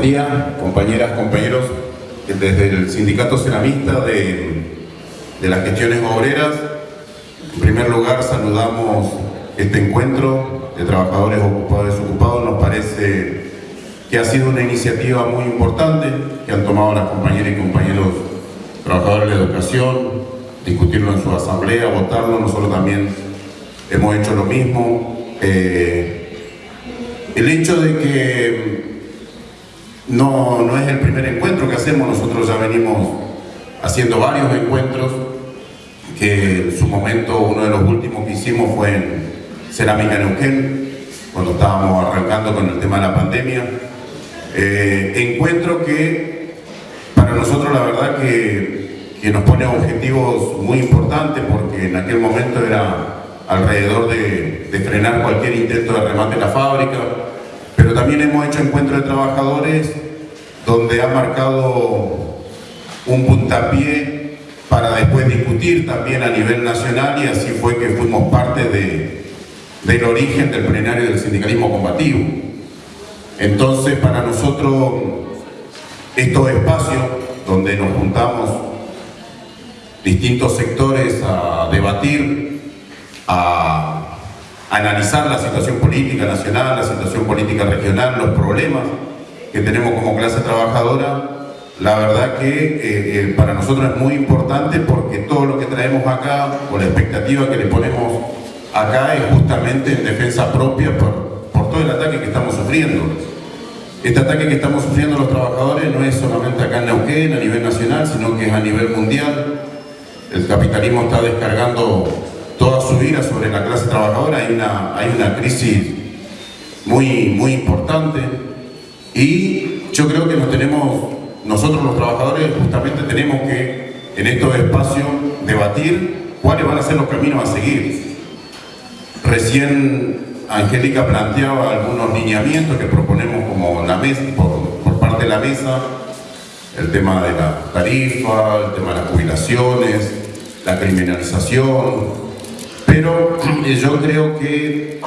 Día, compañeras, compañeros. Desde el Sindicato Ceramista de, de las Gestiones Obreras, en primer lugar saludamos este encuentro de trabajadores ocupados y desocupados. Nos parece que ha sido una iniciativa muy importante que han tomado las compañeras y compañeros trabajadores de la educación, discutirlo en su asamblea, votarlo. Nosotros también hemos hecho lo mismo. Eh, el hecho de que no, no es el primer encuentro que hacemos, nosotros ya venimos haciendo varios encuentros, que en su momento uno de los últimos que hicimos fue en Cerámica Neuquén, cuando estábamos arrancando con el tema de la pandemia. Eh, encuentro que para nosotros la verdad que, nos pone objetivos muy importantes porque en aquel momento era alrededor de, de, frenar cualquier intento de remate en la fábrica, pero también hemos hecho encuentros de trabajadores donde ha marcado un puntapié para después discutir también a nivel nacional y así fue que fuimos parte de, del origen del plenario del sindicalismo combativo. Entonces para nosotros estos espacios donde nos juntamos distintos sectores a debatir, a analizar la situación política nacional, la situación política regional, los problemas que tenemos como clase trabajadora, la verdad que eh, eh, para nosotros es muy importante porque todo lo que traemos acá, o la expectativa que le ponemos acá es justamente en defensa propia por, por todo el ataque que estamos sufriendo. Este ataque que estamos sufriendo los trabajadores no es solamente acá en Neuquén, a nivel nacional, sino que es a nivel mundial. El capitalismo está descargando toda su ira sobre la clase trabajadora, hay una, hay una crisis muy, muy importante y yo creo que nosotros los trabajadores justamente tenemos que en estos espacios debatir cuáles van a ser los caminos a seguir. Recién Angélica planteaba algunos lineamientos que proponemos como la mesa, por parte de la mesa, el tema de la tarifa, el tema de las jubilaciones, la criminalización, pero eh, yo creo que,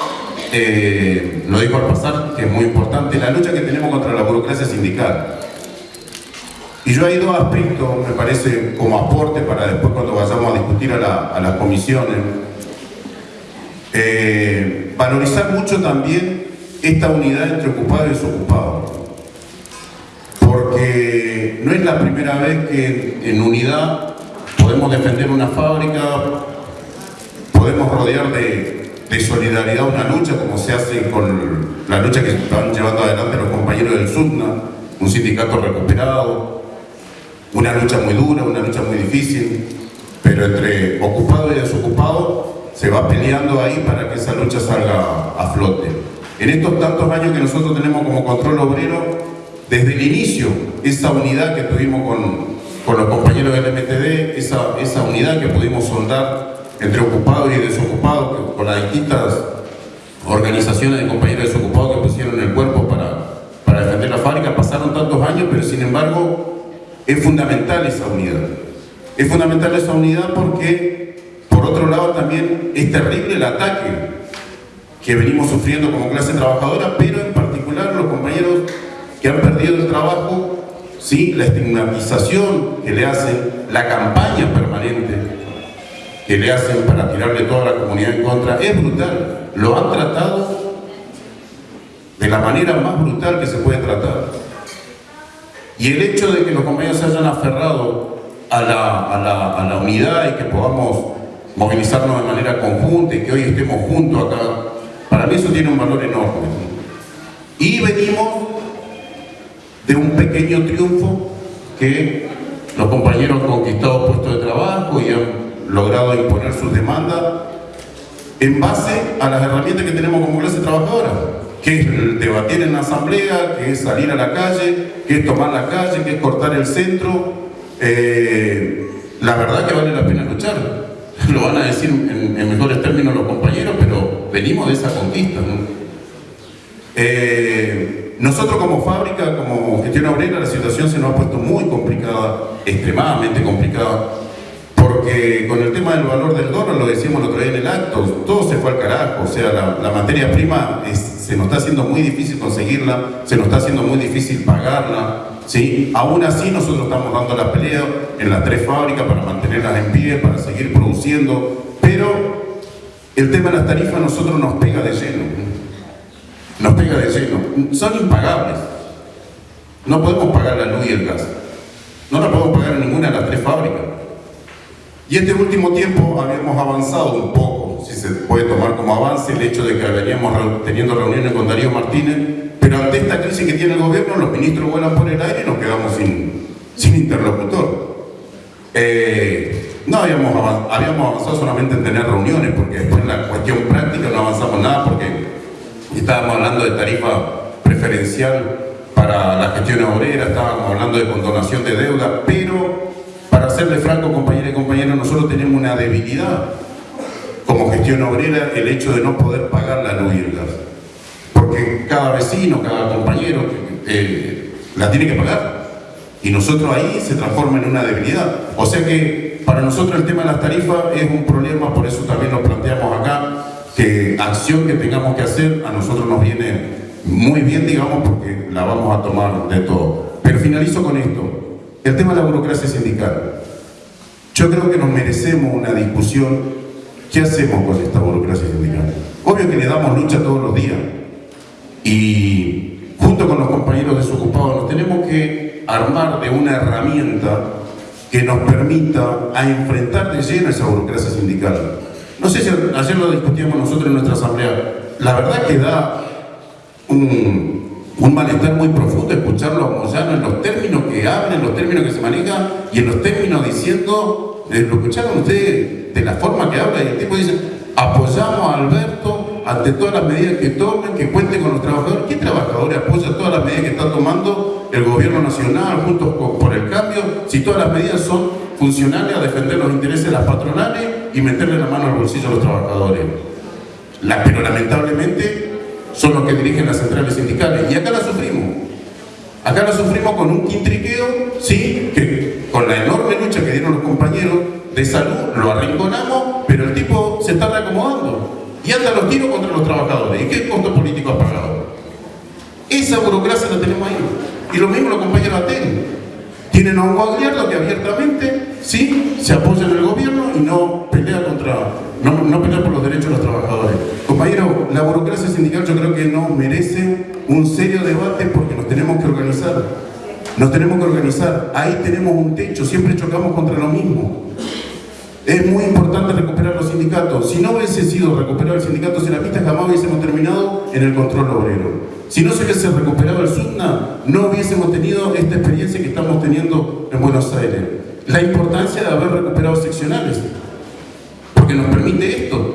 eh, lo digo al pasar, que es muy importante, la lucha que tenemos contra la burocracia sindical. Y yo hay dos aspectos, me parece, como aporte para después cuando vayamos a discutir a, la, las comisiones. Eh, valorizar mucho también esta unidad entre ocupado y desocupado. Porque no es la primera vez que en unidad podemos defender una fábrica, podemos rodear de, de, solidaridad una lucha, como se hace con la lucha que están llevando adelante los compañeros del SUDNA, un sindicato recuperado, una lucha muy dura, una lucha muy difícil, pero entre ocupado y desocupado se va peleando ahí para que esa lucha salga a flote. En estos tantos años que nosotros tenemos como control obrero, desde el inicio, esa unidad que tuvimos con, con los compañeros del MTD, esa, esa unidad que pudimos soldar entre ocupados y desocupados, con las distintas organizaciones de compañeros desocupados que pusieron el cuerpo para, para defender la fábrica, pasaron tantos años, pero sin embargo es fundamental esa unidad. Es fundamental esa unidad porque, por otro lado, también es terrible el ataque que venimos sufriendo como clase trabajadora, pero en particular los compañeros que han perdido el trabajo, ¿sí? la estigmatización que le hacen, la campaña permanente que le hacen para tirarle toda la comunidad en contra es brutal. Lo han tratado de la manera más brutal que se puede tratar. Y el hecho de que los compañeros se hayan aferrado a la, a la, a la unidad y que podamos movilizarnos de manera conjunta y que hoy estemos juntos acá, para mí eso tiene un valor enorme. Y venimos de un pequeño triunfo que los compañeros han conquistado puestos de trabajo y han logrado imponer sus demandas en base a las herramientas que tenemos como clase trabajadora, que es debatir en la asamblea, que es salir a la calle, que es tomar la calle, que es cortar el centro. Eh, la verdad que vale la pena luchar. Lo van a decir en, mejores términos los compañeros, pero venimos de esa conquista. Eh, nosotros como fábrica, como gestión obrera, la situación se nos ha puesto muy complicada, extremadamente complicada porque con el tema del valor del dólar, lo decíamos el otro día en el acto, todo se fue al carajo, o sea, la, materia prima se nos está haciendo muy difícil conseguirla, se nos está haciendo muy difícil pagarla, ¿sí? Aún así nosotros estamos dando la pelea en las tres fábricas para mantenerlas en pie, para seguir produciendo, pero el tema de las tarifas a nosotros nos pega de lleno, nos pega de lleno, son impagables, no podemos pagar la luz y el gas, no la podemos pagar en ninguna de las tres fábricas. Y este último tiempo habíamos avanzado un poco, si se puede tomar como avance el hecho de que veníamos teniendo reuniones con Darío Martínez, pero ante esta crisis que tiene el gobierno, los ministros vuelan por el aire y nos quedamos sin, sin interlocutor. Eh, no habíamos avanzado, habíamos avanzado solamente en tener reuniones, porque después en la cuestión práctica no avanzamos nada, porque estábamos hablando de tarifa preferencial para la gestión obrera, estábamos hablando de condonación de deuda, pero serle franco, compañeros y compañeros, nosotros tenemos una debilidad como gestión obrera, el hecho de no poder pagar la luz. Porque cada vecino, cada compañero eh, la tiene que pagar. Y nosotros ahí se transforma en una debilidad. O sea que para nosotros el tema de las tarifas es un problema, por eso también lo planteamos acá, que acción que tengamos que hacer a nosotros nos viene muy bien, digamos, porque la vamos a tomar de todo. Pero finalizo con esto. El tema de la burocracia sindical. Yo creo que nos merecemos una discusión. ¿Qué hacemos con esta burocracia sindical? Obvio que le damos lucha todos los días. Y junto con los compañeros desocupados nos tenemos que armar de una herramienta que nos permita a enfrentar de lleno esa burocracia sindical. No sé si ayer lo discutíamos nosotros en nuestra asamblea. La verdad que da un, un malestar muy profundo escucharlo a Moyano en los términos que habla, en los términos que se maneja y en los términos diciendo, eh, lo escucharon ustedes de la forma que habla y el tipo dice, apoyamos a Alberto ante todas las medidas que tomen, que cuenten con los trabajadores. ¿Qué trabajadores apoya todas las medidas que está tomando el gobierno nacional juntos por el cambio? Si todas las medidas son funcionales a defender los intereses de las patronales y meterle la mano al bolsillo a los trabajadores. Pero lamentablemente son los que dirigen las centrales sindicales. Y acá la sufrimos. Acá la sufrimos con un quintriqueo, sí, que con la enorme lucha que dieron los compañeros de salud, lo arrinconamos, pero el tipo se está reacomodando. Y anda los tiros contra los trabajadores. ¿Y qué costo político ha pagado? Esa burocracia la tenemos ahí. Y lo mismo los compañeros ATEN. Tienen a un que abiertamente, sí, se apoya en el gobierno y no pelea contra, no, no pelea por los derechos de los trabajadores. Compañero, la burocracia sindical yo creo que no merece un serio debate porque nos tenemos que organizar. Nos tenemos que organizar. Ahí tenemos un techo, siempre chocamos contra lo mismo. Es muy importante recuperar los sindicatos. Si no hubiese sido recuperar el sindicato ceramista, jamás hubiésemos terminado en el control obrero. Si no se hubiese recuperado el SUNA, no hubiésemos tenido esta experiencia que estamos teniendo en Buenos Aires. La importancia de haber recuperado seccionales, porque nos permite esto.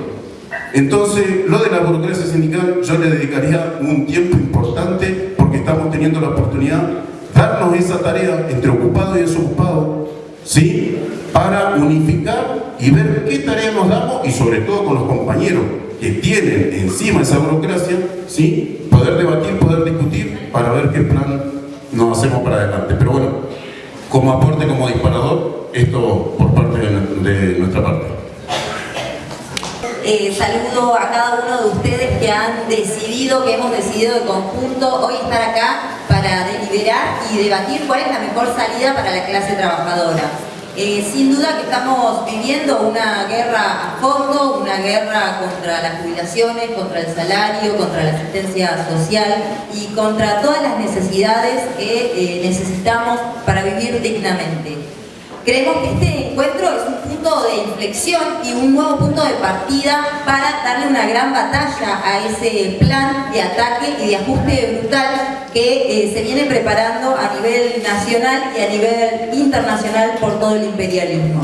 Entonces, lo de la burocracia sindical, yo le dedicaría un tiempo importante porque estamos teniendo la oportunidad de darnos esa tarea entre ocupado y desocupado, ¿sí? Para unificar y ver qué tarea nos damos y sobre todo con los compañeros que tienen encima esa burocracia, ¿sí? Poder debatir, poder discutir para ver qué plan nos hacemos para adelante. Pero bueno, como aporte, como disparador, esto por parte de nuestra parte. Eh, saludo a cada uno de ustedes que han decidido, que hemos decidido de conjunto hoy estar acá para deliberar y debatir cuál es la mejor salida para la clase trabajadora. Eh, sin duda que estamos viviendo una guerra a fondo, una guerra contra las jubilaciones, contra el salario, contra la asistencia social y contra todas las necesidades que eh, necesitamos para vivir dignamente. Creemos que este encuentro es un punto de inflexión y un nuevo punto de partida para darle una gran batalla a ese plan de ataque y de ajuste brutal que eh, se viene preparando a nivel nacional y a nivel internacional por todo el imperialismo.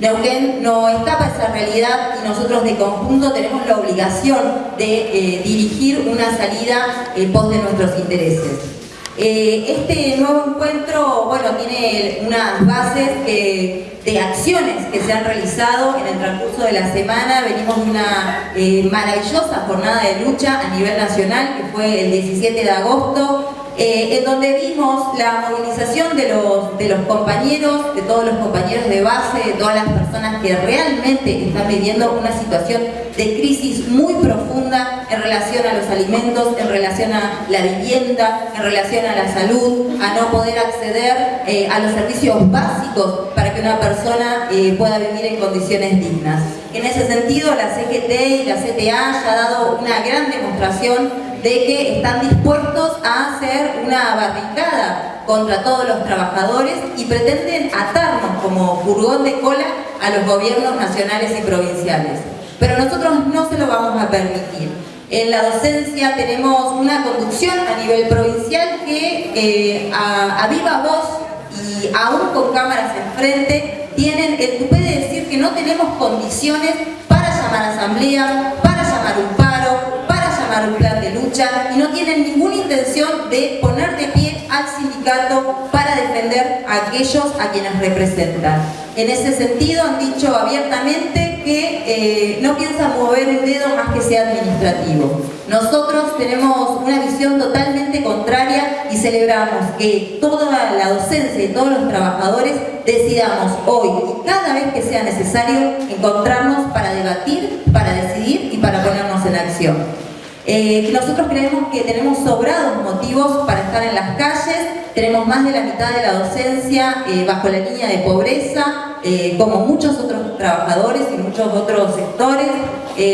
Neuquén no escapa esa realidad y nosotros de conjunto tenemos la obligación de eh, dirigir una salida en pos de nuestros intereses. Eh, este nuevo encuentro, bueno, tiene unas bases de acciones que se han realizado en el transcurso de la semana. Venimos de una eh, maravillosa jornada de lucha a nivel nacional, que fue el 17 de agosto, eh, en donde vimos la movilización de los, de los compañeros, de todos los compañeros de base, de todas las personas que realmente están viviendo una situación de crisis muy profunda en relación a los alimentos, en relación a la vivienda, en relación a la salud, a no poder acceder eh, a los servicios básicos para que una persona eh, pueda vivir en condiciones dignas. En ese sentido, la CGT y la CTA ya ha dado una gran demostración de que están dispuestos a hacer una barricada contra todos los trabajadores y pretenden atarnos como furgón de cola a los gobiernos nacionales y provinciales. Pero nosotros no se lo vamos a permitir. En la docencia tenemos una conducción a nivel provincial que eh, a, a, viva voz y aún con cámaras enfrente tienen el tupé de decir que no tenemos condiciones para llamar a asamblea, para llamar un plan de lucha y no tienen ninguna intención de poner de pie al sindicato para defender a aquellos a quienes representan. En ese sentido han dicho abiertamente que eh, no piensan mover un dedo más que sea administrativo. Nosotros tenemos una visión totalmente contraria y celebramos que toda la docencia y todos los trabajadores decidamos hoy y cada vez que sea necesario encontrarnos para debatir, para decidir y para ponernos en acción. Eh, nosotros creemos que tenemos sobrados motivos para estar en las calles, tenemos más de la mitad de la docencia eh, bajo la línea de pobreza, eh, como muchos otros trabajadores y muchos otros sectores.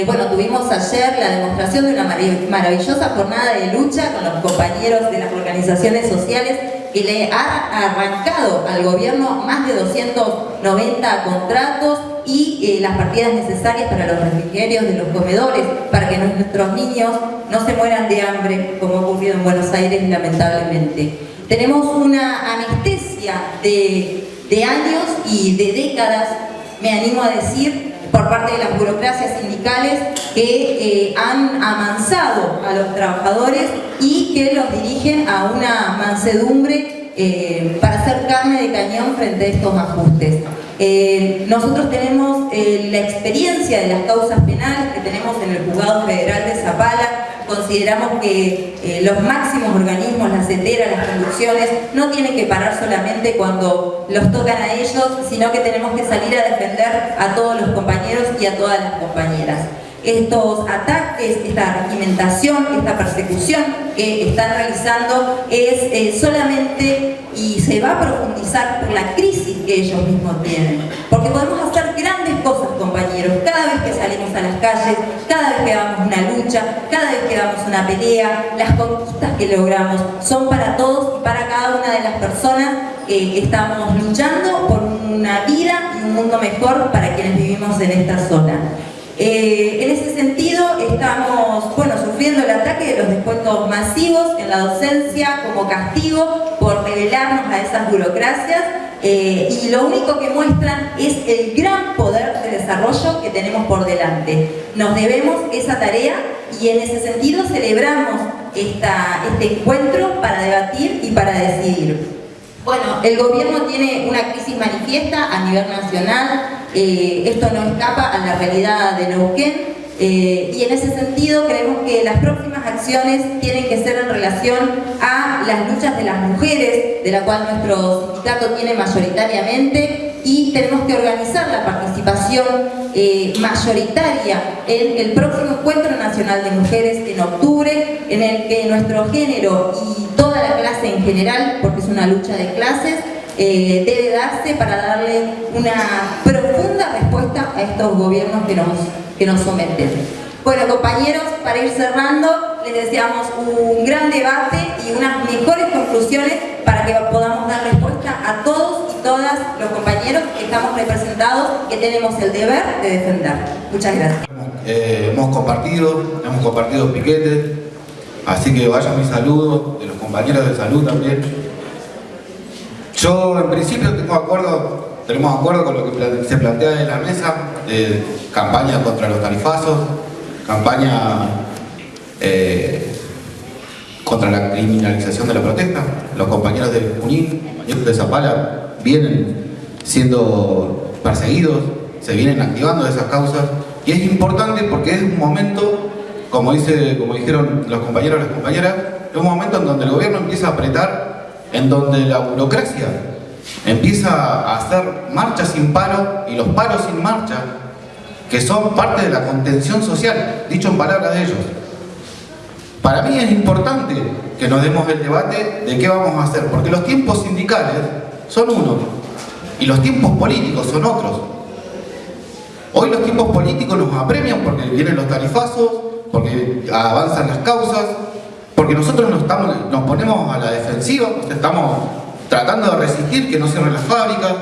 bueno, tuvimos ayer la demostración de una maravillosa jornada de lucha con los compañeros de las organizaciones sociales que le ha arrancado al gobierno más de 290 contratos y eh, las partidas necesarias para los refrigerios de los comedores, para que nuestros niños no se mueran de hambre, como ha ocurrido en Buenos Aires lamentablemente. Tenemos una anestesia de, años y de décadas, me animo a decir, por parte de las burocracias sindicales que eh, han amansado a los trabajadores y que los dirigen a una mansedumbre eh, para hacer carne de cañón frente a estos ajustes. Eh, nosotros tenemos la experiencia de las causas penales que tenemos en el Juzgado Federal de Zapala, consideramos que eh, los máximos organismos, las CETERA, las conducciones, no tienen que parar solamente cuando los tocan a ellos, sino que tenemos que salir a defender a todos los compañeros y a todas las compañeras. Estos ataques, esta regimentación, esta persecución que están realizando es eh, solamente y se va a profundizar por la crisis que ellos mismos tienen. Porque podemos hacer grandes cosas, compañeros, cada vez que salimos a las calles, cada vez que damos una lucha, cada vez que damos una pelea, las conquistas que logramos son para todos y para cada una de las personas que estamos luchando por una vida y un mundo mejor para quienes vivimos en esta zona. Eh, en ese sentido, estamos bueno, sufriendo el ataque de los descuentos masivos en la docencia como castigo por revelarnos a esas burocracias eh, y lo único que muestran es el gran poder de desarrollo que tenemos por delante. Nos debemos esa tarea y en ese sentido celebramos este encuentro para debatir y para decidir. Bueno, el gobierno tiene una crisis manifiesta a nivel nacional, eh, esto no escapa a la realidad de Neuquén eh, y en ese sentido creemos que las próximas acciones tienen que ser en relación a las luchas de las mujeres, de la cual nuestro sindicato tiene mayoritariamente y tenemos que organizar la participación eh, mayoritaria en el próximo Encuentro Nacional de Mujeres en octubre, en el que nuestro género y toda la clase en general, porque es una lucha de clases, eh, debe darse para darle una profunda respuesta a estos gobiernos que nos, que nos someten. Bueno, compañeros, para ir cerrando, les deseamos un gran debate y unas mejores conclusiones para que podamos dar respuesta a todos y todas los compañeros que estamos representados que tenemos el deber de defender. Muchas gracias. Eh, hemos compartido, hemos compartido piquetes, así que vaya mi saludo de los compañeros de salud también. Yo en principio tengo acuerdo, tenemos acuerdo con lo que se plantea en la mesa, de campaña contra los tarifazos, campaña eh, contra la criminalización de la protesta. Los compañeros de Junín, compañeros de Zapala, vienen siendo perseguidos, se vienen activando esas causas y es importante porque es un momento, como, dice, como dijeron los compañeros y las compañeras, es un momento en donde el gobierno empieza a apretar, en donde la burocracia empieza a hacer marcha sin paro y los paros sin marcha, que son parte de la contención social, dicho en palabras de ellos. Para mí es importante que nos demos el debate de qué vamos a hacer, porque los tiempos sindicales son unos y los tiempos políticos son otros. Hoy los tiempos políticos nos apremian porque vienen los tarifazos, porque avanzan las causas, porque nosotros nos, estamos, nos ponemos a la defensiva, estamos tratando de resistir que no cierren las fábricas,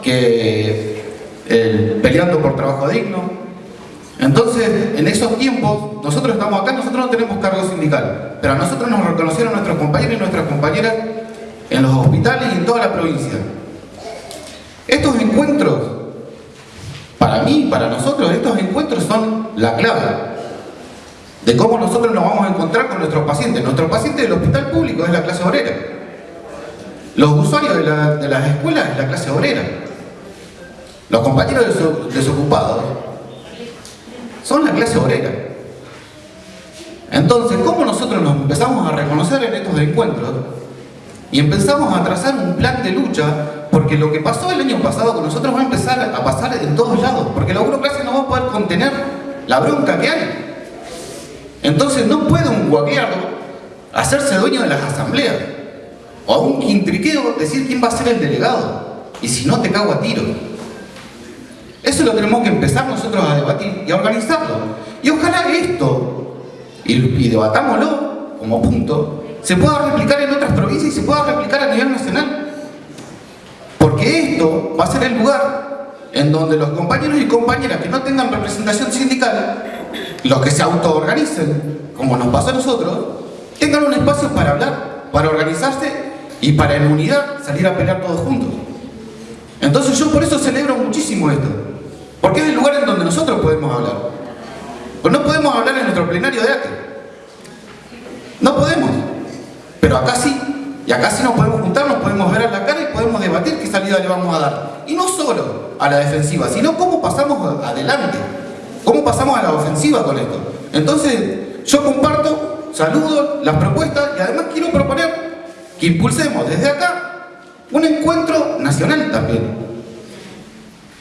que peleando por trabajo digno. Entonces, en esos tiempos, nosotros estamos acá, nosotros no tenemos cargo sindical, pero a nosotros nos reconocieron nuestros compañeros y nuestras compañeras en los hospitales y en toda la provincia. Estos encuentros, para mí, para nosotros, estos encuentros son la clave de cómo nosotros nos vamos a encontrar con nuestros pacientes. Nuestro paciente del hospital público es la clase obrera. Los usuarios de, las escuelas es la clase obrera. Los compañeros desocupados son la clase obrera. Entonces, ¿cómo nosotros nos empezamos a reconocer en estos encuentros? Y empezamos a trazar un plan de lucha, porque lo que pasó el año pasado con nosotros va a empezar a pasar en todos lados, porque la burocracia no va a poder contener la bronca que hay. Entonces no puede un guagueado hacerse dueño de las asambleas, o a un intriqueo decir quién va a ser el delegado, y si no te cago a tiro. Eso lo tenemos que empezar nosotros a debatir y a organizarlo. Y ojalá esto, y debatámoslo como punto, se pueda replicar en otras provincias y se pueda replicar a nivel nacional. Porque esto va a ser el lugar en donde los compañeros y compañeras que no tengan representación sindical, los que se autoorganicen, como nos pasa a nosotros, tengan un espacio para hablar, para organizarse y para en unidad salir a pelear todos juntos. Entonces yo por eso celebro muchísimo esto. Porque es el lugar en donde nosotros podemos hablar. Pues no podemos hablar en nuestro plenario de arte. No podemos. Pero acá sí. Y acá sí nos podemos juntar, nos podemos ver a la cara y podemos debatir qué salida le vamos a dar. Y no solo a la defensiva, sino cómo pasamos adelante. Cómo pasamos a la ofensiva con esto. Entonces, yo comparto, saludo las propuestas y además quiero proponer que impulsemos desde acá un encuentro nacional también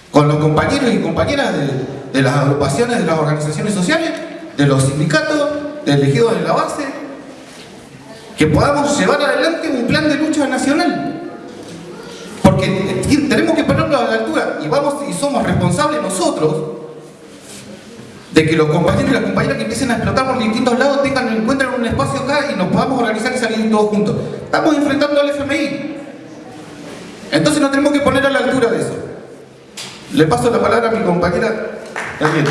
con los compañeros y compañeras de, las agrupaciones de las organizaciones sociales, de los sindicatos, de elegidos de la base, que podamos llevar adelante un plan de lucha nacional. Porque tenemos que ponerlo a la altura y, vamos, y somos responsables nosotros de que los compañeros y las compañeras que empiecen a explotar por distintos lados tengan encuentren un espacio acá y nos podamos organizar y salir todos juntos. Estamos enfrentando al FMI. Entonces nos tenemos que poner a la altura de eso. Le paso la palabra a mi compañera también.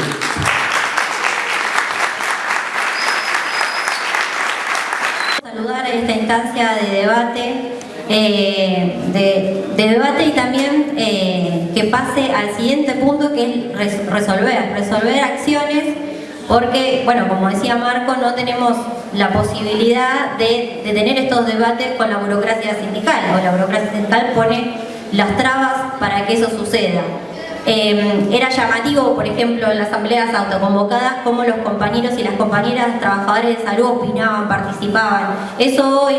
Saludar a esta instancia de debate, eh, de, debate y también eh, que pase al siguiente punto que es resolver, resolver acciones porque, bueno, como decía Marco, no tenemos la posibilidad de, tener estos debates con la burocracia sindical, o la burocracia sindical pone las trabas para que eso suceda. Em, era llamativo, por ejemplo, en las asambleas autoconvocadas, cómo los compañeros y las compañeras trabajadores de salud opinaban, participaban. Eso hoy,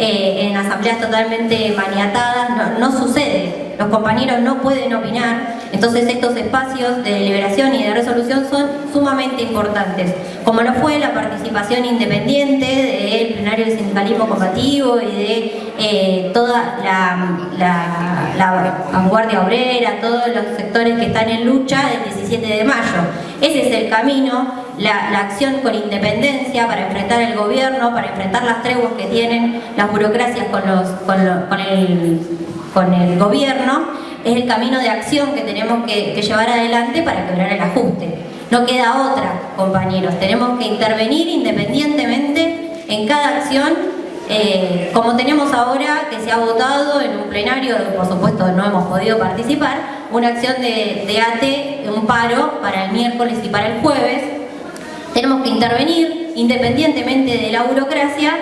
eh, en asambleas totalmente maniatadas, no, no sucede. Los compañeros no pueden opinar, entonces estos espacios de deliberación y de resolución son sumamente importantes, como lo fue la participación independiente del plenario del sindicalismo combativo y de eh, toda la, vanguardia obrera, todos los sectores que están en lucha del 17 de mayo. Ese es el camino, la, acción con independencia para enfrentar el gobierno, para enfrentar las treguas que tienen las burocracias con, el gobierno es el camino de acción que tenemos que, llevar adelante para quebrar el ajuste. No queda otra, compañeros. Tenemos que intervenir independientemente en cada acción, eh, como tenemos ahora, que se ha votado en un plenario, por supuesto no hemos podido participar, una acción de, de ATE, un paro para el miércoles y para el jueves. Tenemos que intervenir independientemente de la burocracia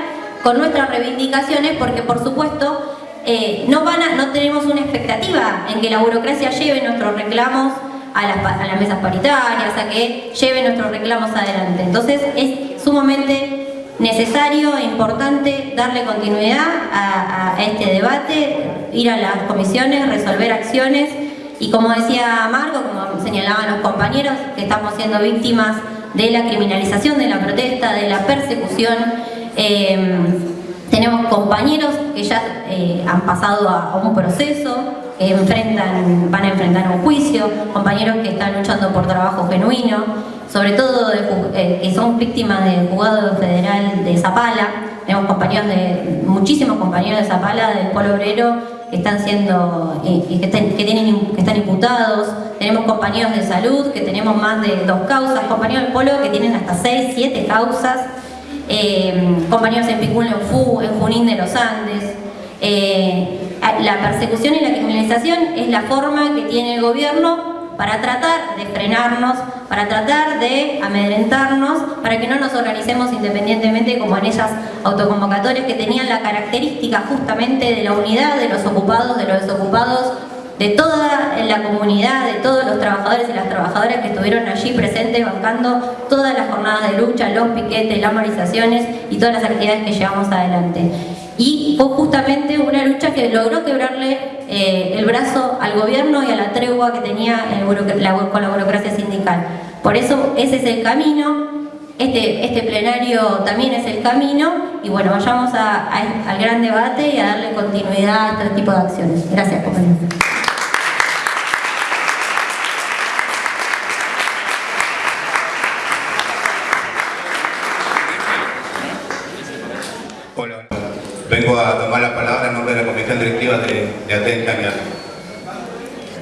con nuestras reivindicaciones porque por supuesto eh, no, van no tenemos una expectativa en que la burocracia lleve nuestros reclamos a las, a las mesas paritarias, a que lleve nuestros reclamos adelante. Entonces es sumamente necesario e importante darle continuidad a, este debate, ir a las comisiones, resolver acciones y como decía Marco, como señalaban los compañeros, que estamos siendo víctimas de la criminalización de la protesta, de la persecución. Em, tenemos compañeros que ya eh, han pasado a, un proceso, que enfrentan, van a enfrentar un juicio, compañeros que están luchando por trabajo genuino, sobre todo eh, que son víctimas del juzgado federal de Zapala. Tenemos compañeros de, muchísimos compañeros de Zapala, del Polo Obrero, que están siendo, eh, que, que, tienen, que están imputados. Tenemos compañeros de salud, que tenemos más de dos causas, compañeros del Polo que tienen hasta seis, siete causas, eh, compañeros en Picún, en FU, en Junín de los Andes. la persecución y la criminalización es la forma que tiene el gobierno para tratar de frenarnos, para tratar de amedrentarnos, para que no nos organicemos independientemente como en esas autoconvocatorias que tenían la característica justamente de la unidad de los ocupados, de los desocupados, de toda la comunidad, de todos los trabajadores y las trabajadoras que estuvieron allí presentes bancando todas las jornadas de lucha, los piquetes, las movilizaciones y todas las actividades que llevamos adelante y fue justamente una lucha que logró quebrarle eh, el brazo al gobierno y a la tregua que tenía con la burocracia sindical. Por eso ese es el camino, este, este plenario también es el camino y bueno, vayamos al gran debate y a darle continuidad a este tipo de acciones. Gracias, compañeros. A tomar la palabra en nombre de la Comisión Directiva de, de Aten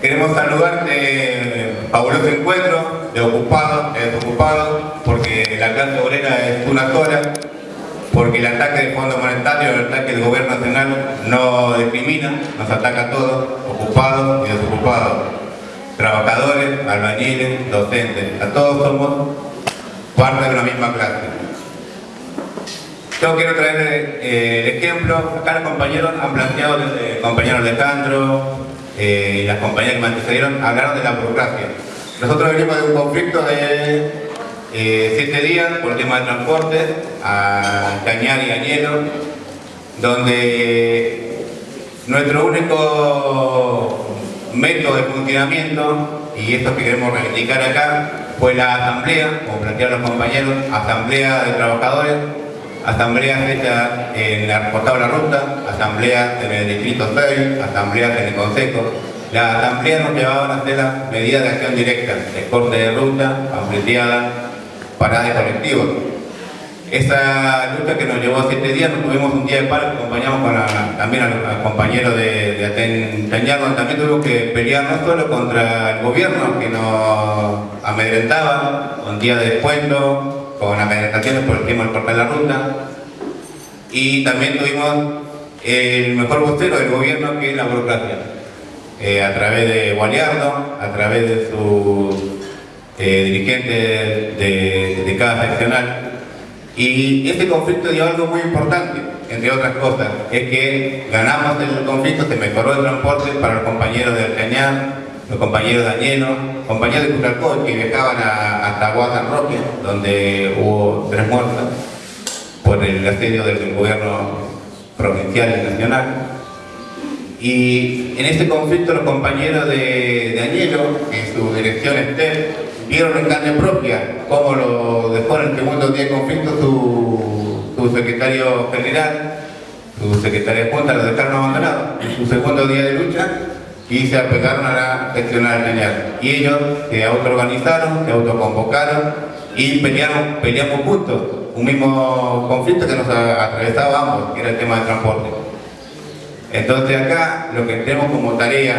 Queremos saludar de fabuloso encuentro de ocupados, de desocupados, porque la clase obrera es una sola, porque el ataque del Fondo Monetario, el ataque del Gobierno Nacional no discrimina, nos ataca a todos, ocupados y desocupados, trabajadores, albañiles, docentes, a todos somos parte de una misma clase. Yo quiero traer eh, el ejemplo, acá los compañeros han planteado, el compañero Alejandro eh, y las compañeras que me antecedieron hablaron de la burocracia. Nosotros venimos de un conflicto de eh, siete días por el tema de transporte a Cañar y Añelo, donde nuestro único método de funcionamiento, y esto que queremos reivindicar acá, fue la asamblea, como plantearon los compañeros, asamblea de trabajadores, asambleas hechas en la la ruta, asambleas en el distrito 6, asambleas en el consejo. Las asambleas nos llevaban a hacer las medidas de acción directa, de corte de ruta, ampliada, paradas de colectivos. Esa lucha que nos llevó a siete días, nos tuvimos un día de paro acompañamos también a los compañeros de, de Aten donde también tuvimos que pelear no solo contra el gobierno que nos amedrentaba, con día de descuento, con amedrentaciones por el de la ruta. Y también tuvimos el mejor vocero del gobierno que es la burocracia. Eh, a través de Gualiardo, a través de su eh, dirigente de, cada seccional. Y este conflicto dio algo muy importante, entre otras cosas, es que ganamos el conflicto, se mejoró el transporte para los compañeros del Cañar, los compañeros dañenos, compañeros de Cutralcó que viajaban hasta Guadalajara Roque, donde hubo tres muertas por el asedio del gobierno provincial y nacional. Y en este conflicto los compañeros de, de Añelo, en su dirección esté, vieron en carne propia cómo lo dejó en el segundo día de conflicto su, secretario general, su secretaria de Junta, lo dejaron abandonado. En su segundo día de lucha y se apegaron a la seccional lineal. Y ellos se autoorganizaron, se autoconvocaron y peleamos juntos un mismo conflicto que nos atravesaba ambos, que era el tema del transporte. Entonces acá lo que tenemos como tarea,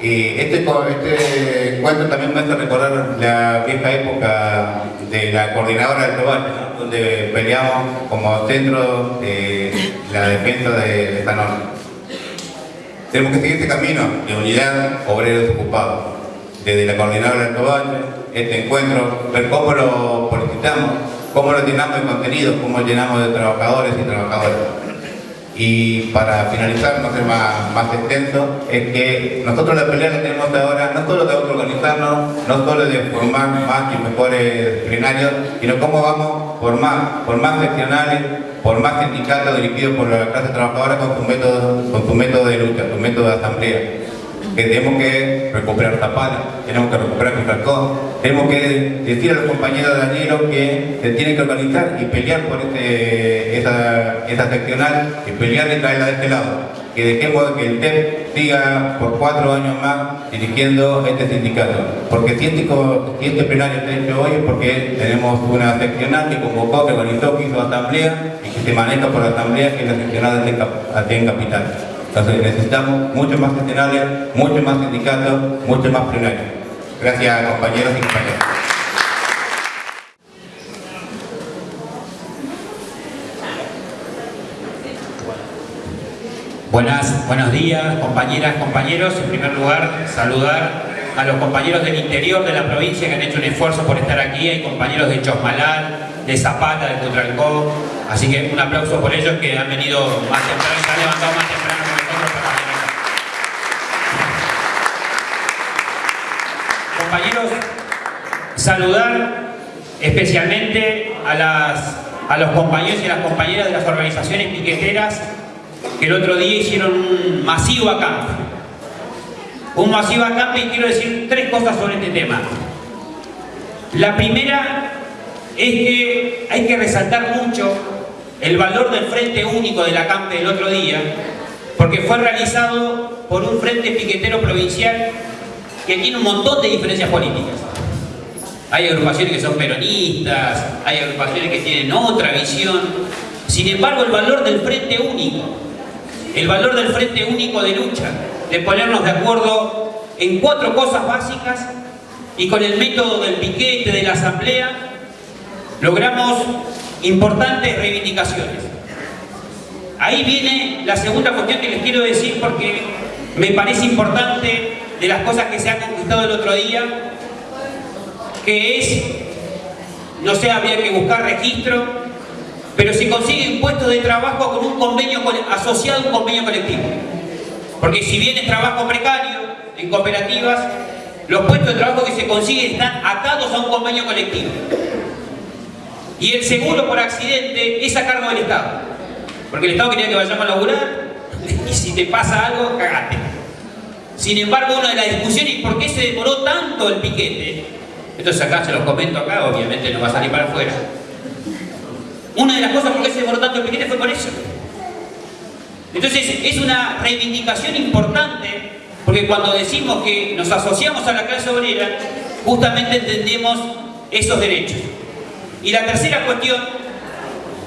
y este, este encuentro también me hace recordar la vieja época de la coordinadora del Tobache, donde peleamos como centro de la defensa de, esta norma. Tenemos que seguir este camino de unidad obreros ocupados. Desde la coordinadora del Tobache, este encuentro, ver cómo lo politizamos, cómo lo llenamos de contenido, cómo lo llenamos de trabajadores y trabajadoras. Y para finalizar, no ser más, extenso, es que nosotros la pelea que tenemos ahora no solo de autoorganizarnos, no solo de formar más y mejores plenarios, sino cómo vamos más, por más seccionales, por más sindicatos dirigidos por la clase trabajadora con su método, con su método de lucha, su método de asamblea que tenemos que recuperar Zapala, tenemos que recuperar Contracón, tenemos que decir a los compañeros de Danielo que se tienen que organizar y pelear por este, esa, esa seccional y pelear y traerla de este lado. Que dejemos que el TEP siga por cuatro años más dirigiendo este sindicato. Porque si este, este plenario está hecho hoy es porque tenemos una seccional que convocó, que organizó, que hizo asamblea y que se maneja por asamblea que la seccional de en Capital. Entonces necesitamos mucho más gestionales, mucho más sindicatos, mucho más plenarios. Gracias compañeros y compañeras. Buenas, buenos días, compañeras, compañeros. En primer lugar, saludar a los compañeros del interior de la provincia que han hecho un esfuerzo por estar aquí. Hay compañeros de Chosmalal, de Zapata, de Cutralcó. Así que un aplauso por ellos que han venido más temprano, se han levantado más temprano que nosotros para venir. Compañeros, saludar especialmente a, las, a los compañeros y las compañeras de las organizaciones piqueteras que el otro día hicieron un masivo acampe. Un masivo acampe y quiero decir tres cosas sobre este tema. La primera es que hay que resaltar mucho el valor del Frente Único del acampe del otro día, porque fue realizado por un Frente Piquetero Provincial que tiene un montón de diferencias políticas. Hay agrupaciones que son peronistas, hay agrupaciones que tienen otra visión. Sin embargo, el valor del Frente Único, el valor del Frente Único de lucha, de ponernos de acuerdo en cuatro cosas básicas y con el método del piquete, de la asamblea, logramos importantes reivindicaciones. Ahí viene la segunda cuestión que les quiero decir porque me parece importante de las cosas que se han conquistado el otro día, que es, no sé, había que buscar registro, pero se consigue un puesto de trabajo con un convenio asociado a un convenio colectivo. Porque si bien es trabajo precario en cooperativas, los puestos de trabajo que se consiguen están atados a un convenio colectivo. Y el seguro por accidente es a cargo del Estado. Porque el Estado quería que vayamos a laburar y si te pasa algo, cagate. Sin embargo, una de las discusiones, ¿por qué se demoró tanto el piquete? Entonces acá se los comento acá, obviamente no va a salir para afuera. Una de las cosas por qué se demoró tanto el piquete fue por eso. Entonces es una reivindicación importante, porque cuando decimos que nos asociamos a la clase obrera, justamente entendemos esos derechos. Y la tercera cuestión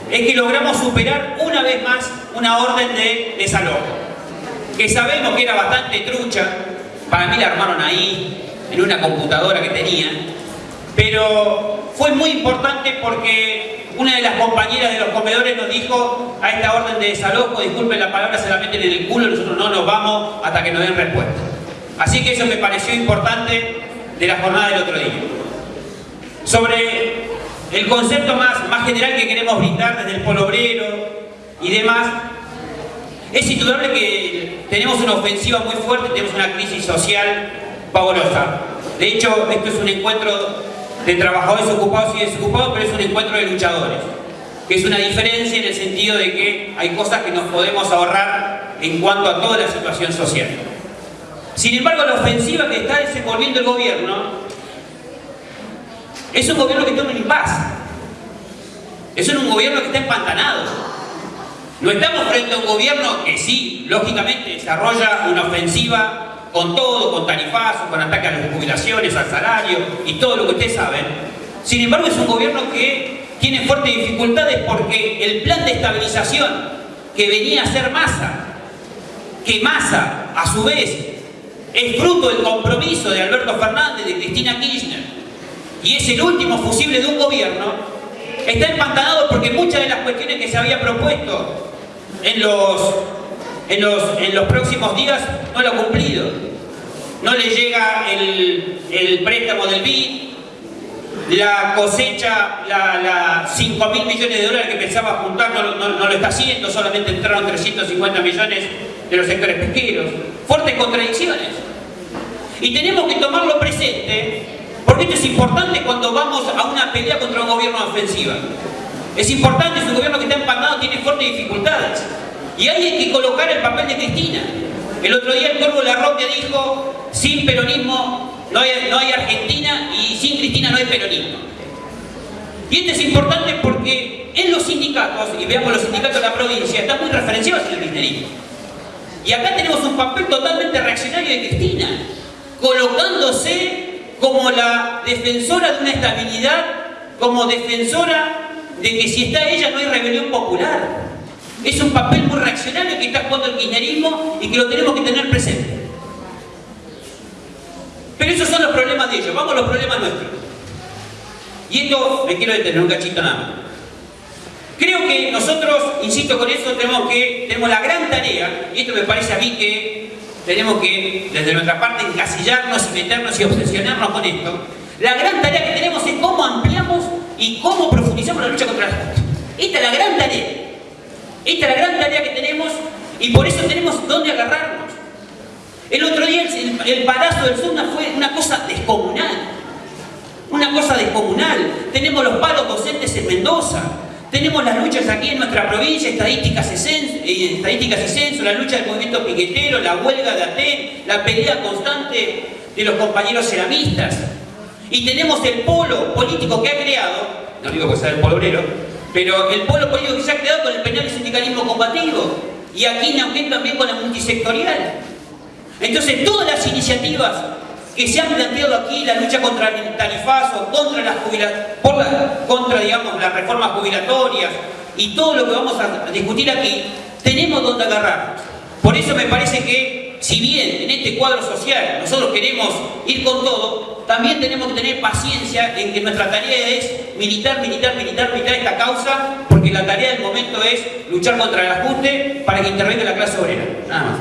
es que logramos superar una vez más una orden de desalojo, que sabemos que era bastante trucha, para mí la armaron ahí, en una computadora que tenían, pero fue muy importante porque una de las compañeras de los comedores nos dijo a esta orden de desalojo, disculpen la palabra, se la meten en el culo, nosotros no nos vamos hasta que nos den respuesta. Así que eso me pareció importante de la jornada del otro día. Sobre el concepto más, más general que queremos brindar desde el polo obrero y demás, es indudable que tenemos una ofensiva muy fuerte, tenemos una crisis social pavorosa. De hecho, esto es un encuentro de trabajadores ocupados y desocupados, pero es un encuentro de luchadores. Que es una diferencia en el sentido de que hay cosas que nos podemos ahorrar en cuanto a toda la situación social. Sin embargo, la ofensiva que está desenvolviendo el gobierno es un gobierno que toma en paz. Es un gobierno que está empantanado. No estamos frente a un gobierno que sí, lógicamente, desarrolla una ofensiva con todo, con tarifazos, con ataque a las jubilaciones, al salario y todo lo que ustedes saben. Sin embargo, es un gobierno que tiene fuertes dificultades porque el plan de estabilización que venía a ser masa, que masa, a su vez, es fruto del compromiso de Alberto Fernández, de Cristina Kirchner, y es el último fusible de un gobierno, está empantanado porque muchas de las cuestiones que se había propuesto en los, en los, próximos días no lo ha cumplido. No le llega el, préstamo del BID, la cosecha, la, la 5 mil millones de dólares que pensaba juntar no, lo está haciendo, solamente entraron 350 millones de los sectores pesqueros. Fuertes contradicciones. Y tenemos que tomarlo presente, porque esto es importante cuando vamos a una pelea contra un gobierno ofensiva. Es importante, es un gobierno que está empalmado, tiene fuertes dificultades. Y ahí hay que colocar el papel de Cristina. El otro día el Corvo Larroque dijo, sin peronismo no hay, Argentina y sin Cristina no hay peronismo. Y esto es importante porque en los sindicatos, y veamos los sindicatos de la provincia, están muy referenciados en el kirchnerismo. Y acá tenemos un papel totalmente reaccionario de Cristina, colocándose como la defensora de una estabilidad, como defensora de que si está ella no hay rebelión popular. Es un papel muy reaccionario que está jugando el kirchnerismo y que lo tenemos que tener presente. Pero esos son los problemas de ellos, vamos a los problemas nuestros. Y esto me quiero detener un cachito nada. Creo que nosotros, insisto con eso, tenemos que tenemos la gran tarea, y esto me parece a mí que tenemos que, desde nuestra parte, encasillarnos y meternos y obsesionarnos con esto. La gran tarea que tenemos es cómo ampliamos y cómo profundizamos la lucha contra la justicia. Esta es la gran tarea. Esta es la gran tarea que tenemos y por eso tenemos dónde agarrarnos. El otro día el, el del Sunda fue una cosa descomunal. Una cosa descomunal. Tenemos los palos docentes en Mendoza. Tenemos las luchas aquí en nuestra provincia, estadísticas y, censo, eh, censo, la lucha del movimiento piquetero, la huelga de Aten, la pelea constante de los compañeros ceramistas. Y tenemos el polo político que ha creado, no digo que sea el polo obrero, pero el polo político que se ha creado con el penal y sindicalismo combativo. Y aquí también con la multisectorial. Entonces todas las iniciativas que se han planteado aquí, la lucha contra el tarifazo, contra las por contra digamos, las reformas jubilatorias y todo lo que vamos a discutir aquí, tenemos donde agarrar. Por eso me parece que, si bien en este cuadro social nosotros queremos ir con todo, también tenemos que tener paciencia en que nuestra tarea es militar, militar, militar, militar esta causa, porque la tarea del momento es luchar contra el ajuste para que intervenga la clase obrera. Nada más.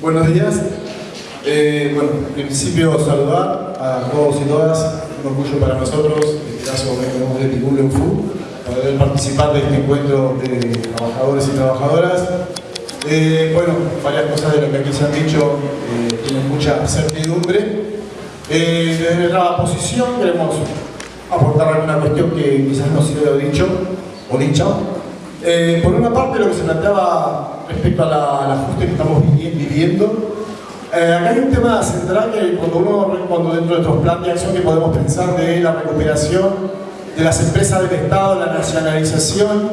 Buenos días. Eh, bueno, en principio saludar a todos y todas, un orgullo para nosotros, en este caso de UFU, poder participar de este encuentro de trabajadores y trabajadoras. Eh, bueno, varias cosas de lo que aquí se han dicho eh, tienen mucha certidumbre. Eh, desde nuestra posición queremos aportar alguna cuestión que quizás no se haya dicho o dicha. Eh, por una parte, lo que se planteaba respecto la, al ajuste que estamos viviendo, eh, acá hay un tema central que cuando uno, cuando dentro de nuestros planes de acción que podemos pensar de la recuperación de las empresas del Estado, la nacionalización,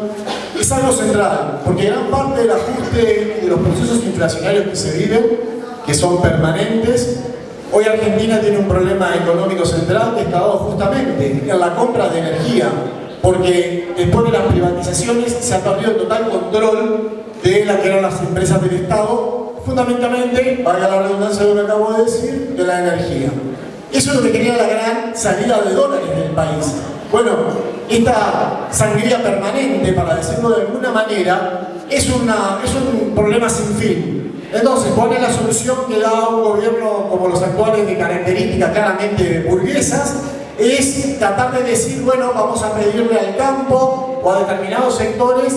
es algo central, porque gran parte del ajuste de los procesos inflacionarios que se viven, que son permanentes, hoy Argentina tiene un problema económico central que está dado justamente en la compra de energía, porque después de las privatizaciones se ha perdido total control de las que eran las empresas del Estado, fundamentalmente, valga la redundancia de lo que acabo de decir, de la energía. Eso es lo que quería la gran salida de dólares del país. Bueno, esta sangría permanente, para decirlo de alguna manera, es, una, es un problema sin fin. Entonces, ¿cuál es la solución que da un gobierno como los actuales de características claramente burguesas? es tratar de decir, bueno, vamos a pedirle al campo o a determinados sectores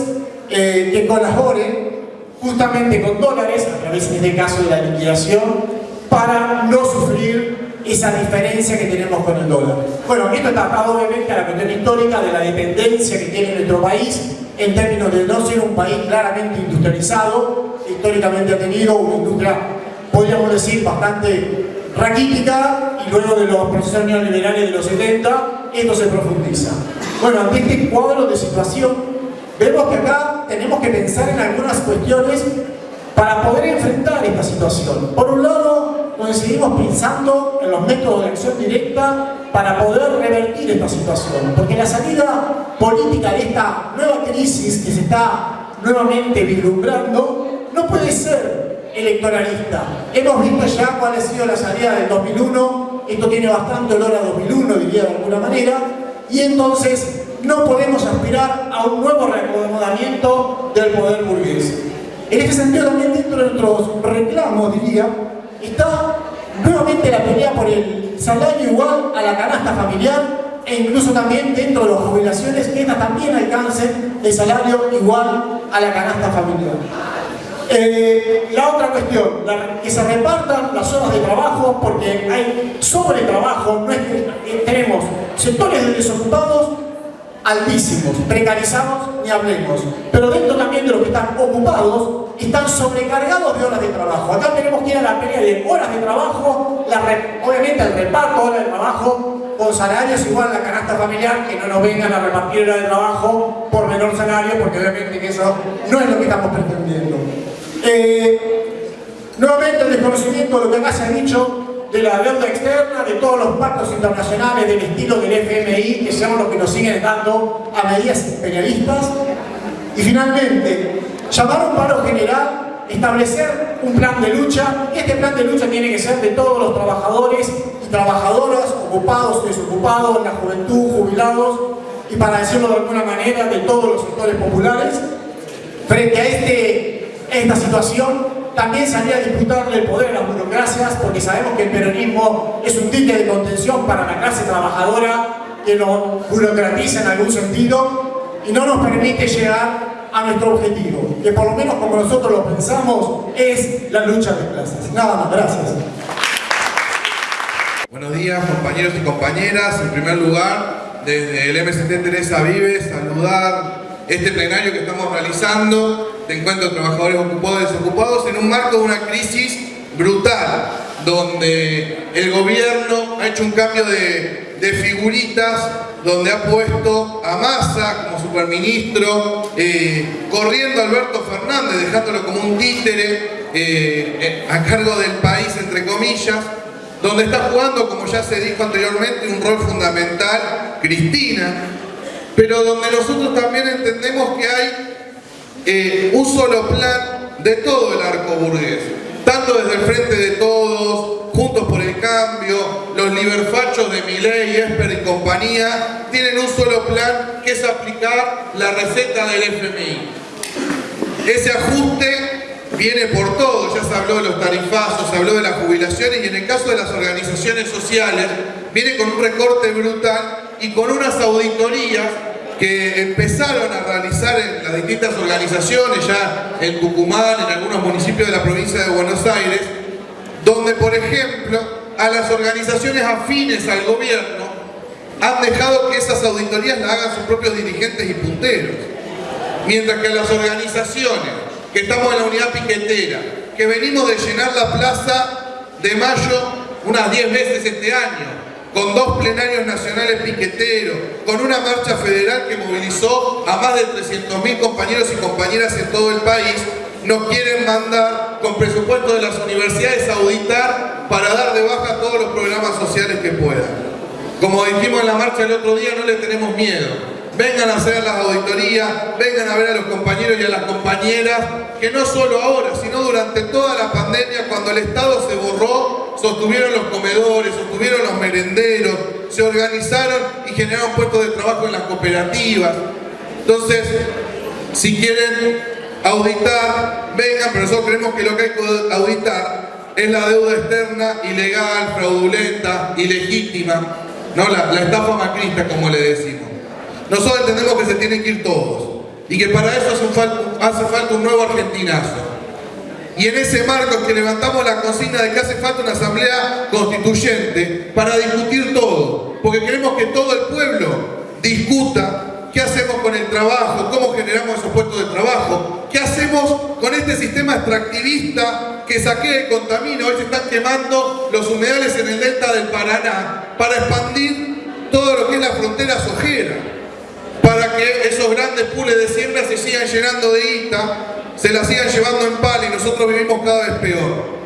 eh, que colaboren justamente con dólares, a través en este caso de la liquidación, para no sufrir esa diferencia que tenemos con el dólar. Bueno, esto está atado obviamente a la cuestión histórica de la dependencia que tiene nuestro país en términos de no ser un país claramente industrializado, históricamente ha tenido una industria, podríamos decir, bastante raquítica y luego de los procesos neoliberales de los 70, esto se profundiza. Bueno, ante este cuadro de situación, vemos que acá tenemos que pensar en algunas cuestiones para poder enfrentar esta situación. Por un lado, nos seguimos pensando en los métodos de acción directa para poder revertir esta situación, porque la salida política de esta nueva crisis que se está nuevamente vislumbrando no puede ser electoralista. Hemos visto ya cuál ha sido la salida del 2001, esto tiene bastante olor a 2001, diría de alguna manera, y entonces no podemos aspirar a un nuevo reacomodamiento del poder burgués. En este sentido también dentro de nuestros reclamos, diría, está nuevamente la pelea por el salario igual a la canasta familiar e incluso también dentro de las jubilaciones que estas también alcancen el salario igual a la canasta familiar. Eh, la otra cuestión, que se repartan las horas de trabajo porque hay sobretrabajo, no es que eh, tenemos sectores de desocupados altísimos, precarizados, ni hablemos. Pero dentro también de los que están ocupados, están sobrecargados de horas de trabajo. Acá tenemos que ir a la pelea de horas de trabajo, obviamente el reparto de horas de trabajo, con salarios igual a la canasta familiar, que no nos vengan a repartir horas de trabajo por menor salario, porque obviamente eso no es lo que estamos pretendiendo. Eh, nuevamente el desconocimiento de lo que acá se ha dicho, de la deuda externa, de todos los pactos internacionales del estilo del FMI, que son los que nos siguen dando a medidas imperialistas. Y finalmente, llamar a un paro general, establecer un plan de lucha. Este plan de lucha tiene que ser de todos los trabajadores y trabajadoras, ocupados, desocupados, la juventud, jubilados, y para decirlo de alguna manera, de todos los sectores populares. Frente a este, esta situación, también salía a disputarle el poder a las burocracias porque sabemos que el peronismo es un ticket de contención para la clase trabajadora que nos burocratiza en algún sentido y no nos permite llegar a nuestro objetivo, que por lo menos como nosotros lo pensamos, es la lucha de clases. Nada más, gracias. Buenos días compañeros y compañeras. En primer lugar, desde el MST Teresa Vives, saludar este plenario que estamos realizando de encuentro de trabajadores ocupados y desocupados en un marco de una crisis brutal, donde el gobierno ha hecho un cambio de, figuritas, donde ha puesto a Massa como superministro, eh, corriendo a Alberto Fernández, dejándolo como un títere eh, eh, a cargo del país, entre comillas, donde está jugando, como ya se dijo anteriormente, un rol fundamental Cristina, pero donde nosotros también entendemos que hay eh, un solo plan de todo el arco burgués, tanto desde el frente de todos, Juntos por el Cambio, los liberfachos de Miley, Esper y compañía, tienen un solo plan que es aplicar la receta del FMI. Ese ajuste viene por todo, ya se habló de los tarifazos, se habló de las jubilaciones y en el caso de las organizaciones sociales viene con un recorte brutal y con unas auditorías que empezaron a realizar en las distintas organizaciones, ya en Tucumán, en algunos municipios de la provincia de Buenos Aires, donde, por ejemplo, a las organizaciones afines al gobierno han dejado que esas auditorías las hagan sus propios dirigentes y punteros. Mientras que a las organizaciones que estamos en la unidad piquetera, que venimos de llenar la plaza de mayo unas 10 veces este año, con dos plenarios nacionales piqueteros, con una marcha federal que movilizó a más de 300.000 compañeros y compañeras en todo el país, nos quieren mandar con presupuesto de las universidades a auditar para dar de baja todos los programas sociales que puedan. Como dijimos en la marcha el otro día, no le tenemos miedo. Vengan a hacer las auditorías, vengan a ver a los compañeros y a las compañeras, que no solo ahora, sino durante toda la pandemia, cuando el Estado se borró sostuvieron los comedores, sostuvieron los merenderos, se organizaron y generaron puestos de trabajo en las cooperativas. Entonces, si quieren auditar, vengan, pero nosotros creemos que lo que hay que auditar es la deuda externa ilegal, fraudulenta, ilegítima, ¿no? la, la estafa macrista, como le decimos. Nosotros entendemos que se tienen que ir todos y que para eso hace falta un nuevo argentinazo. Y en ese marco que levantamos la consigna de que hace falta una asamblea constituyente para discutir todo. Porque queremos que todo el pueblo discuta qué hacemos con el trabajo, cómo generamos esos puestos de trabajo, qué hacemos con este sistema extractivista que saquea y contamina. Hoy se están quemando los humedales en el delta del Paraná para expandir todo lo que es la frontera sojera para que esos grandes pules de siembra se sigan llenando de guita se la sigan llevando en pala y nosotros vivimos cada vez peor.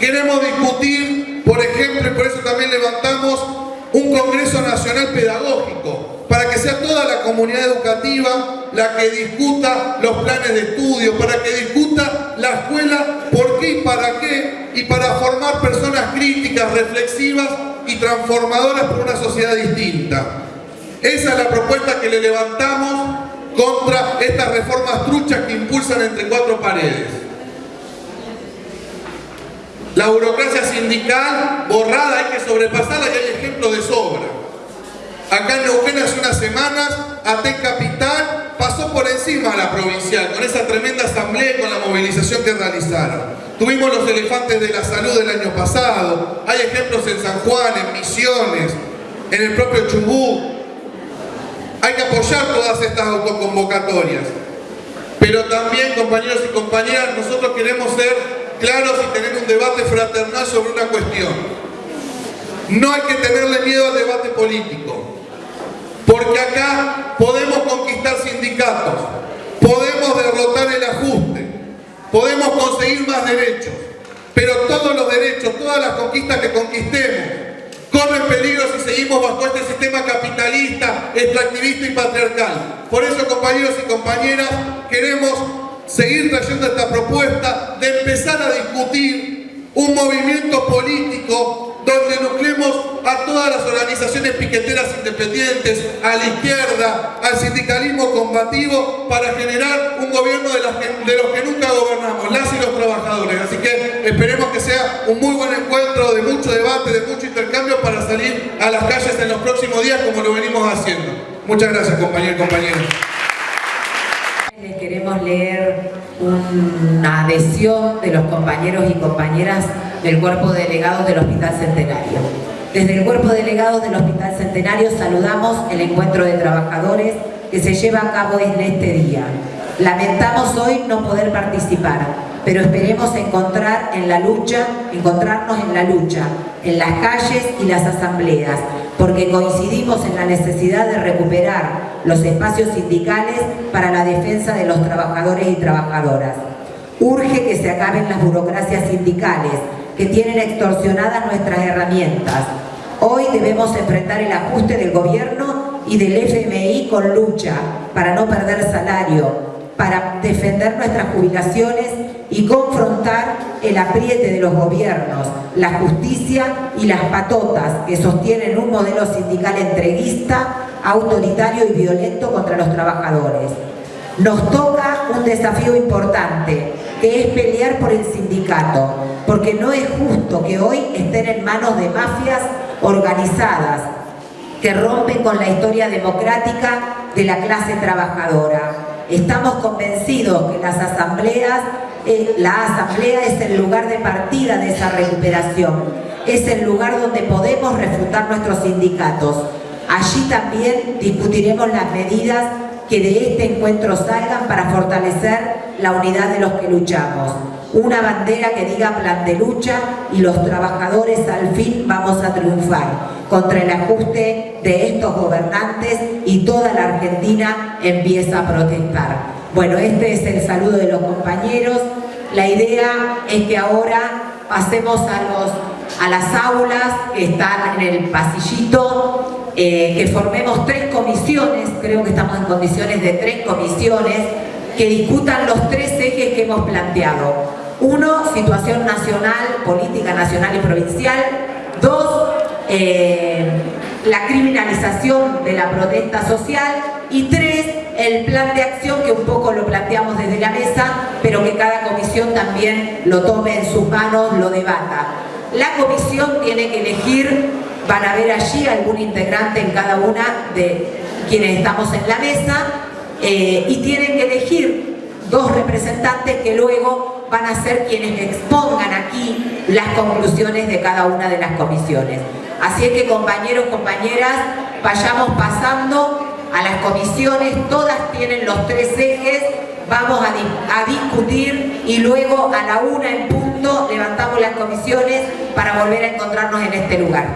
Queremos discutir, por ejemplo, y por eso también levantamos un Congreso Nacional Pedagógico, para que sea toda la comunidad educativa la que discuta los planes de estudio, para que discuta la escuela por qué y para qué, y para formar personas críticas, reflexivas y transformadoras por una sociedad distinta. Esa es la propuesta que le levantamos contra estas reformas truchas que impulsan entre cuatro paredes. La burocracia sindical borrada hay que sobrepasarla y hay ejemplos de sobra. Acá en Neuquén hace unas semanas, AT Capital pasó por encima a la provincial con esa tremenda asamblea y con la movilización que realizaron. Tuvimos los elefantes de la salud del año pasado, hay ejemplos en San Juan, en Misiones, en el propio Chubut. Hay que apoyar todas estas autoconvocatorias. Pero también, compañeros y compañeras, nosotros queremos ser claros y tener un debate fraternal sobre una cuestión. No hay que tenerle miedo al debate político. Porque acá podemos conquistar sindicatos, podemos derrotar el ajuste, podemos conseguir más derechos, pero todos los derechos, todas las conquistas que conquistemos, corren peligro si seguimos bajo este sistema capitalista, extractivista y patriarcal. Por eso, compañeros y compañeras, queremos seguir trayendo esta propuesta de empezar a discutir un movimiento político donde nucleemos a todas las organizaciones piqueteras independientes, a la izquierda, al sindicalismo combativo, para generar un gobierno de, de los que nunca gobernamos, las y los trabajadores. Así que esperemos que sea un muy buen encuentro de mucho debate, de mucho intercambio para salir a las calles en los próximos días como lo venimos haciendo. Muchas gracias compañeros y compañeras. Les queremos leer una adhesión de los compañeros y compañeras del Cuerpo de Delegados del Hospital Centenario. Desde el Cuerpo de Delegados del Hospital Centenario saludamos el encuentro de trabajadores que se lleva a cabo en este día. Lamentamos hoy no poder participar, pero esperemos encontrar en la lucha, encontrarnos en la lucha, en las calles y las asambleas, porque coincidimos en la necesidad de recuperar los espacios sindicales para la defensa de los trabajadores y trabajadoras. Urge que se acaben las burocracias sindicales que tienen extorsionadas nuestras herramientas. Hoy debemos enfrentar el ajuste del gobierno y del FMI con lucha para no perder salario, para defender nuestras jubilaciones y confrontar el apriete de los gobiernos, la justicia y las patotas que sostienen un modelo sindical entreguista, autoritario y violento contra los trabajadores. Nos toca un desafío importante, que es pelear por el sindicato, porque no es justo que hoy estén en manos de mafias organizadas que rompen con la historia democrática de la clase trabajadora. Estamos convencidos que las asambleas, la asamblea es el lugar de partida de esa recuperación, es el lugar donde podemos refutar nuestros sindicatos. Allí también discutiremos las medidas que de este encuentro salgan para fortalecer la unidad de los que luchamos. Una bandera que diga plan de lucha y los trabajadores al fin vamos a triunfar contra el ajuste de estos gobernantes y toda la Argentina empieza a protestar. Bueno, este es el saludo de los compañeros. La idea es que ahora pasemos a, los, a las aulas que están en el pasillito, eh, que formemos tres comisiones, creo que estamos en condiciones de tres comisiones, que discutan los tres ejes que hemos planteado. Uno, situación nacional, política nacional y provincial. Dos, eh, la criminalización de la protesta social y tres, el plan de acción que un poco lo planteamos desde la mesa, pero que cada comisión también lo tome en sus manos, lo debata. La comisión tiene que elegir, van a ver allí algún integrante en cada una de quienes estamos en la mesa, eh, y tienen que elegir dos representantes que luego van a ser quienes expongan aquí las conclusiones de cada una de las comisiones. Así es que compañeros, compañeras, vayamos pasando a las comisiones, todas tienen los tres ejes, vamos a, discutir y luego a la una en punto levantamos las comisiones para volver a encontrarnos en este lugar.